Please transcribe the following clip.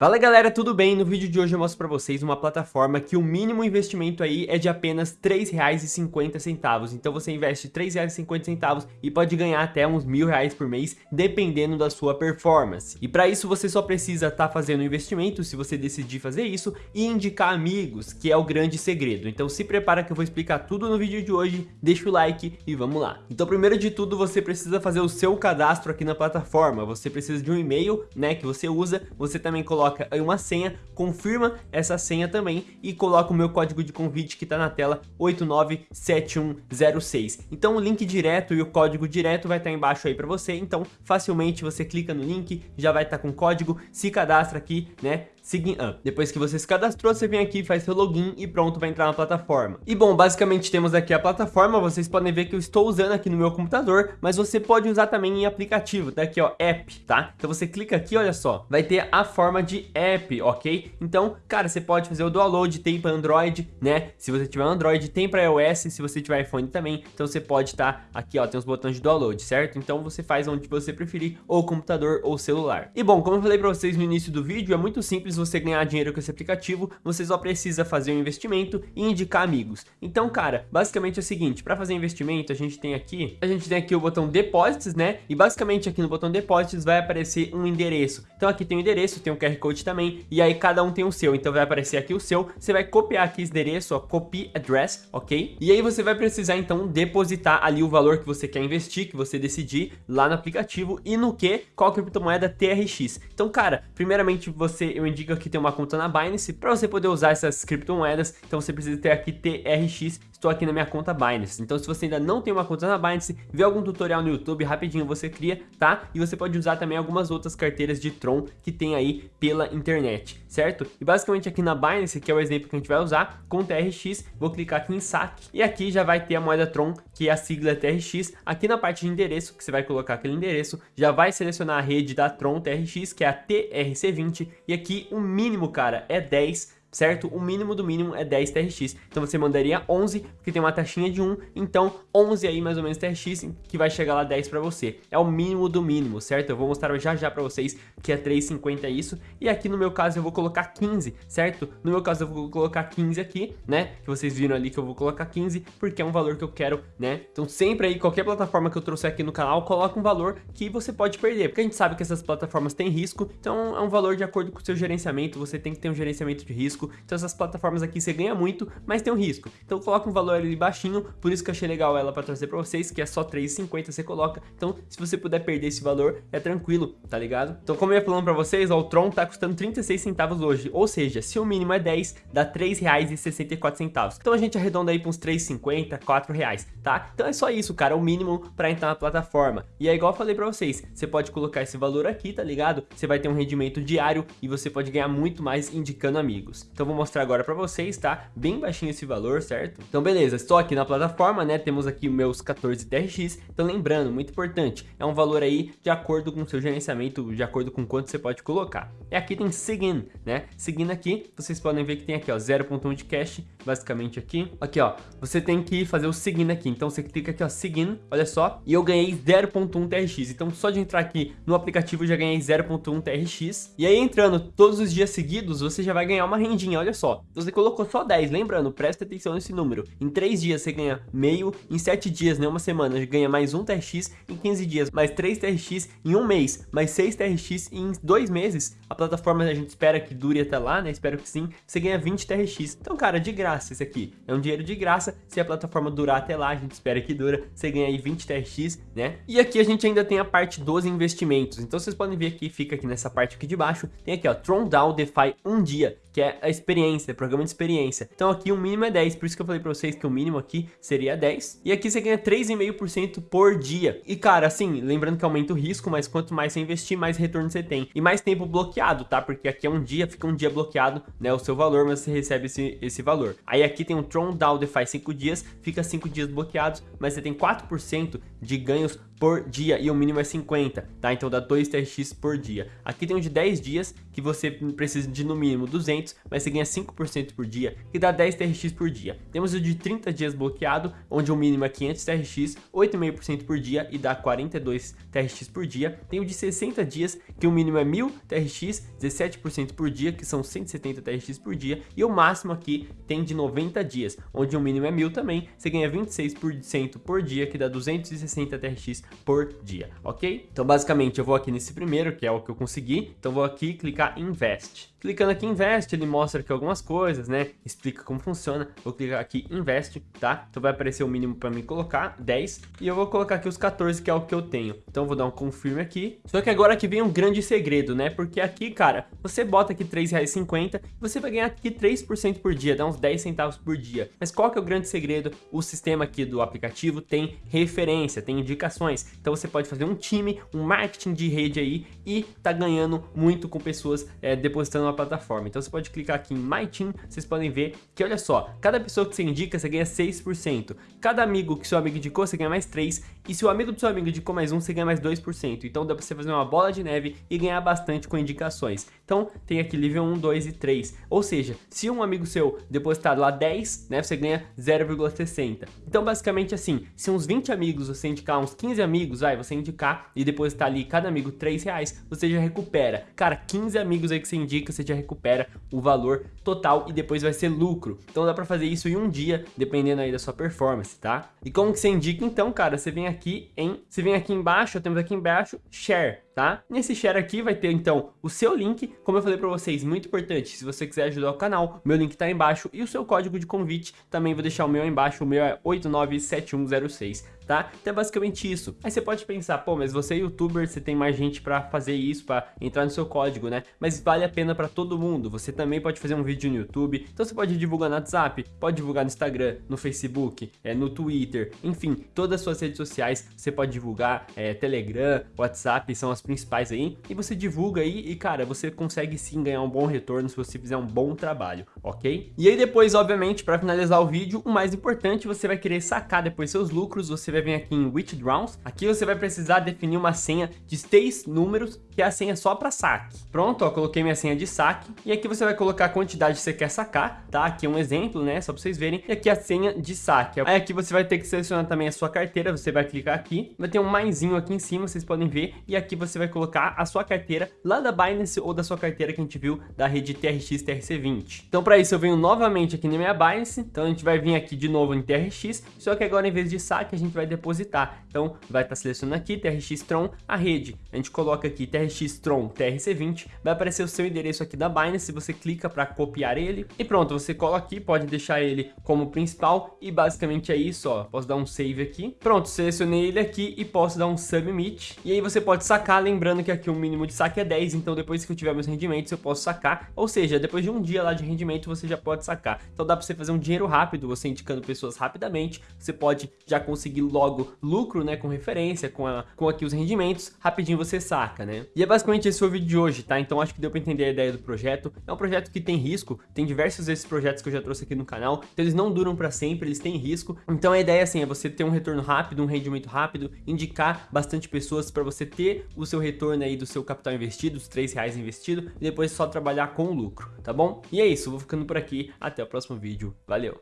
Fala galera, tudo bem? No vídeo de hoje eu mostro pra vocês uma plataforma que o mínimo investimento aí é de apenas R$ 3,50. Então você investe R$ 3,50 e pode ganhar até uns mil reais por mês, dependendo da sua performance. E para isso você só precisa estar tá fazendo investimento, se você decidir fazer isso, e indicar amigos, que é o grande segredo. Então se prepara que eu vou explicar tudo no vídeo de hoje, deixa o like e vamos lá. Então primeiro de tudo você precisa fazer o seu cadastro aqui na plataforma, você precisa de um e-mail, né, que você usa, você também coloca coloca aí uma senha, confirma essa senha também e coloca o meu código de convite que está na tela 897106. Então o link direto e o código direto vai estar tá embaixo aí para você, então facilmente você clica no link, já vai estar tá com código, se cadastra aqui, né? Segui ah, depois que você se cadastrou, você vem aqui, faz seu login e pronto, vai entrar na plataforma. E bom, basicamente temos aqui a plataforma, vocês podem ver que eu estou usando aqui no meu computador, mas você pode usar também em aplicativo, tá aqui ó, app, tá? Então você clica aqui, olha só, vai ter a forma de app, ok? Então, cara, você pode fazer o download, tem para Android, né? Se você tiver Android, tem para iOS, se você tiver iPhone também, então você pode estar tá aqui ó, tem os botões de download, certo? Então você faz onde você preferir, ou computador ou celular. E bom, como eu falei para vocês no início do vídeo, é muito simples você ganhar dinheiro com esse aplicativo, você só precisa fazer um investimento e indicar amigos. Então, cara, basicamente é o seguinte, para fazer investimento, a gente tem aqui, a gente tem aqui o botão Depósitos, né? E basicamente aqui no botão Depósitos vai aparecer um endereço. Então aqui tem o endereço, tem o QR Code também, e aí cada um tem o seu. Então vai aparecer aqui o seu, você vai copiar aqui esse endereço, ó, copy address, ok? E aí você vai precisar então depositar ali o valor que você quer investir, que você decidir lá no aplicativo e no que? Qual criptomoeda TRX. Então, cara, primeiramente você, eu indico que tem uma conta na Binance. Para você poder usar essas criptomoedas, então você precisa ter aqui TRX estou aqui na minha conta Binance. Então se você ainda não tem uma conta na Binance, vê algum tutorial no YouTube, rapidinho você cria, tá? E você pode usar também algumas outras carteiras de Tron que tem aí pela internet, certo? E basicamente aqui na Binance, que é o exemplo que a gente vai usar, com TRX, vou clicar aqui em saque e aqui já vai ter a moeda Tron, que é a sigla TRX. Aqui na parte de endereço, que você vai colocar aquele endereço, já vai selecionar a rede da Tron TRX, que é a TRC20, e aqui o mínimo, cara, é 10 certo? O mínimo do mínimo é 10 TRX. Então você mandaria 11, porque tem uma taxinha de 1, então 11 aí mais ou menos TRX, que vai chegar lá 10 para você. É o mínimo do mínimo, certo? Eu vou mostrar já já para vocês que é 3,50 isso. E aqui no meu caso eu vou colocar 15, certo? No meu caso eu vou colocar 15 aqui, né? Que vocês viram ali que eu vou colocar 15, porque é um valor que eu quero, né? Então sempre aí, qualquer plataforma que eu trouxer aqui no canal, coloca um valor que você pode perder, porque a gente sabe que essas plataformas têm risco, então é um valor de acordo com o seu gerenciamento, você tem que ter um gerenciamento de risco, risco. Então essas plataformas aqui você ganha muito, mas tem um risco. Então coloca um valor ali baixinho, por isso que eu achei legal ela para trazer para vocês, que é só 3,50 você coloca. Então se você puder perder esse valor, é tranquilo, tá ligado? Então como eu ia falando para vocês, ó, o Tron tá custando 36 centavos hoje, ou seja, se o mínimo é 10, dá R$ 3,64. Então a gente arredonda aí para uns 3,50, 4 reais, tá? Então é só isso, cara, o mínimo para entrar na plataforma. E é igual eu falei para vocês, você pode colocar esse valor aqui, tá ligado? Você vai ter um rendimento diário e você pode ganhar muito mais indicando amigos. Então vou mostrar agora para vocês, tá? Bem baixinho esse valor, certo? Então beleza, estou aqui na plataforma, né? Temos aqui meus 14 TRX. Então lembrando, muito importante, é um valor aí de acordo com o seu gerenciamento, de acordo com quanto você pode colocar. E aqui tem Seguin, né? Seguindo aqui, vocês podem ver que tem aqui, ó, 0.1 de cash, basicamente aqui. Aqui, ó, você tem que fazer o Seguin aqui. Então você clica aqui, ó, Seguin, olha só, e eu ganhei 0.1 TRX. Então só de entrar aqui no aplicativo eu já ganhei 0.1 TRX. E aí entrando todos os dias seguidos, você já vai ganhar uma rendinha olha só. Você colocou só 10, lembrando, presta atenção nesse número. Em 3 dias você ganha meio, em 7 dias, né, uma semana, ganha mais 1 TRX, em 15 dias mais 3 TRX, em um mês mais 6 TRX, em 2 meses, a plataforma a gente espera que dure até lá, né, espero que sim, você ganha 20 TRX. Então, cara, de graça esse aqui. É um dinheiro de graça, se a plataforma durar até lá, a gente espera que dura, você ganha aí 20 TRX, né? E aqui a gente ainda tem a parte dos investimentos. Então vocês podem ver aqui, fica aqui nessa parte aqui de baixo, tem aqui ó, Tron Down DeFi um dia, que é a experiência, programa de experiência. Então aqui o mínimo é 10, por isso que eu falei para vocês que o mínimo aqui seria 10. E aqui você ganha 3,5% por dia. E cara, assim, lembrando que aumenta o risco, mas quanto mais você investir, mais retorno você tem. E mais tempo bloqueado, tá? Porque aqui é um dia, fica um dia bloqueado, né, o seu valor, mas você recebe esse, esse valor. Aí aqui tem um Tron Down DeFi 5 dias, fica 5 dias bloqueados, mas você tem 4% de ganhos por dia e o mínimo é 50, tá? Então dá 2 TRX por dia. Aqui tem um de 10 dias que você precisa de no mínimo 200, mas você ganha 5% por dia, que dá 10 TRX por dia. Temos o de 30 dias bloqueado, onde o mínimo é 500 TRX, 8,5% por dia e dá 42 TRX por dia. Tem o de 60 dias, que o mínimo é 1000 TRX, 17% por dia, que são 170 TRX por dia, e o máximo aqui tem de 90 dias, onde o mínimo é 1000 também, você ganha 26% por dia, que dá 260 TRX por dia, ok? Então basicamente eu vou aqui nesse primeiro, que é o que eu consegui, então vou aqui clicar Invest. Clicando aqui em Invest, ele mostra aqui algumas coisas, né? Explica como funciona. Vou clicar aqui Invest, tá? Então vai aparecer o mínimo para mim colocar, 10. E eu vou colocar aqui os 14, que é o que eu tenho. Então vou dar um confirme aqui. Só que agora aqui vem um grande segredo, né? Porque aqui, cara, você bota aqui R$3,50 e você vai ganhar aqui 3% por dia, dá uns 10 centavos por dia. Mas qual que é o grande segredo? O sistema aqui do aplicativo tem referência, tem indicações. Então você pode fazer um time, um marketing de rede aí e tá ganhando muito com pessoas é, depositando na plataforma. Então você pode clicar aqui em My Team, vocês podem ver que olha só, cada pessoa que você indica, você ganha 6%. Cada amigo que seu amigo indicou, você ganha mais 3%. E se o amigo do seu amigo indicou mais 1, você ganha mais 2%. Então dá pra você fazer uma bola de neve e ganhar bastante com indicações. Então tem aqui nível 1, 2 e 3. Ou seja, se um amigo seu depositar lá 10, né, você ganha 0,60. Então basicamente assim, se uns 20 amigos você indicar, uns 15 amigos, vai, você indicar e depositar ali cada amigo 3 reais, você já recupera. Cara, 15 amigos aí que você indica, você já recupera o valor total e depois vai ser lucro. Então dá pra fazer isso em um dia, dependendo aí da sua performance, tá? E como que você indica então, cara? Você vem aqui em, você vem aqui embaixo, temos aqui embaixo, share, tá? Nesse share aqui vai ter então o seu link, como eu falei pra vocês, muito importante, se você quiser ajudar o canal, meu link tá aí embaixo e o seu código de convite, também vou deixar o meu aí embaixo, o meu é 897106 tá? Então é basicamente isso. Aí você pode pensar, pô, mas você é youtuber, você tem mais gente pra fazer isso, pra entrar no seu código, né? Mas vale a pena pra todo mundo. Você também pode fazer um vídeo no YouTube, então você pode divulgar no WhatsApp, pode divulgar no Instagram, no Facebook, é, no Twitter, enfim, todas as suas redes sociais você pode divulgar, é, Telegram, WhatsApp são as principais aí, e você divulga aí e, cara, você consegue sim ganhar um bom retorno se você fizer um bom trabalho, ok? E aí depois, obviamente, pra finalizar o vídeo, o mais importante, você vai querer sacar depois seus lucros, você vai vir aqui em Withdrawals. Aqui você vai precisar definir uma senha de seis números, que é a senha só para saque. Pronto, ó, coloquei minha senha de saque. E aqui você vai colocar a quantidade que você quer sacar, tá? Aqui é um exemplo, né? Só para vocês verem. E aqui a senha de saque. Aí aqui você vai ter que selecionar também a sua carteira. Você vai clicar aqui. Vai ter um maisinho aqui em cima, vocês podem ver. E aqui você vai colocar a sua carteira lá da Binance ou da sua carteira que a gente viu da rede TRX TRC20. Então para isso eu venho novamente aqui na minha Binance. Então a gente vai vir aqui de novo em TRX. Só que agora em vez de saque a gente vai depositar. Então vai estar tá selecionando aqui TRX Tron, a rede. A gente coloca aqui TRX Tron TRC20, vai aparecer o seu endereço aqui da Binance, você clica para copiar ele e pronto, você cola aqui, pode deixar ele como principal e basicamente é isso, ó. Posso dar um save aqui. Pronto, selecionei ele aqui e posso dar um submit. E aí você pode sacar, lembrando que aqui o mínimo de saque é 10, então depois que eu tiver meus rendimentos eu posso sacar. Ou seja, depois de um dia lá de rendimento você já pode sacar. Então dá para você fazer um dinheiro rápido, você indicando pessoas rapidamente, você pode já conseguir logo lucro, né, com referência, com, a, com aqui os rendimentos, rapidinho você saca, né? E é basicamente esse foi o vídeo de hoje, tá? Então acho que deu pra entender a ideia do projeto. É um projeto que tem risco, tem diversos desses projetos que eu já trouxe aqui no canal, então eles não duram pra sempre, eles têm risco. Então a ideia, assim, é você ter um retorno rápido, um rendimento rápido, indicar bastante pessoas para você ter o seu retorno aí do seu capital investido, os 3 reais investido, e depois só trabalhar com o lucro, tá bom? E é isso, vou ficando por aqui, até o próximo vídeo, valeu!